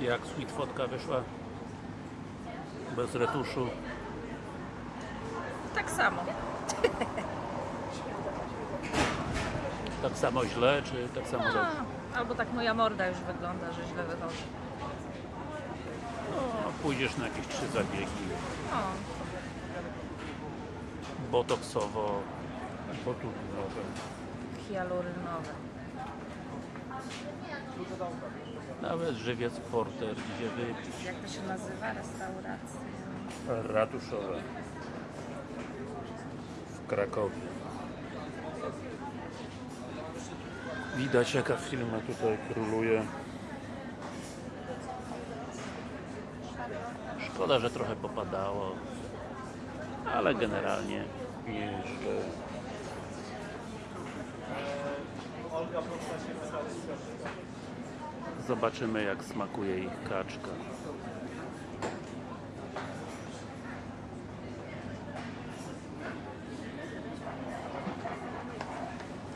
Jak sweet fotka wyszła? Bez retuszu. Tak samo. Tak samo źle, czy tak samo dobrze? A, albo tak moja morda już wygląda, że źle wychodzi. No, pójdziesz na jakieś trzy zabiegi. O, Botoksowo, botulinowe. hialurynowe. Nawet żywiec porter idzie wypić. Jak to się nazywa? Restauracja. Ratuszowe. W Krakowie. Widać jaka firma tutaj króluje. Szkoda, że trochę popadało. Ale generalnie nieźle. Zobaczymy jak smakuje ich kaczka.